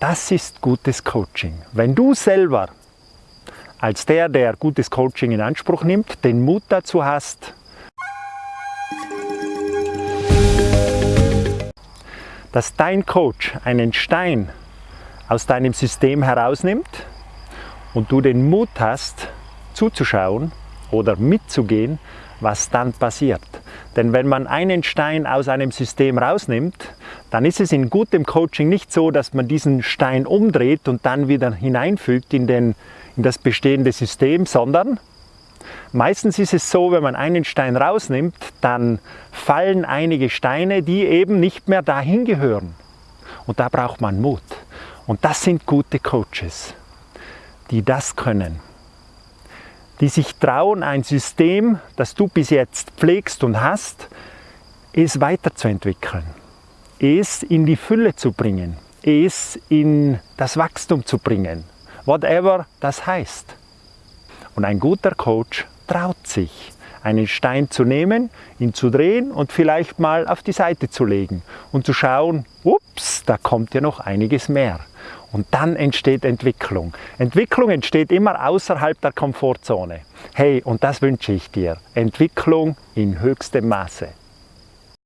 Das ist gutes Coaching. Wenn du selber als der, der gutes Coaching in Anspruch nimmt, den Mut dazu hast, dass dein Coach einen Stein aus deinem System herausnimmt und du den Mut hast, zuzuschauen oder mitzugehen, was dann passiert. Denn wenn man einen Stein aus einem System rausnimmt, dann ist es in gutem Coaching nicht so, dass man diesen Stein umdreht und dann wieder hineinfügt in, den, in das bestehende System, sondern meistens ist es so, wenn man einen Stein rausnimmt, dann fallen einige Steine, die eben nicht mehr dahin gehören. Und da braucht man Mut. Und das sind gute Coaches, die das können die sich trauen, ein System, das du bis jetzt pflegst und hast, es weiterzuentwickeln, es in die Fülle zu bringen, es in das Wachstum zu bringen, whatever das heißt. Und ein guter Coach traut sich, einen Stein zu nehmen, ihn zu drehen und vielleicht mal auf die Seite zu legen und zu schauen, ups, da kommt ja noch einiges mehr. Und dann entsteht Entwicklung. Entwicklung entsteht immer außerhalb der Komfortzone. Hey, und das wünsche ich dir. Entwicklung in höchstem Maße.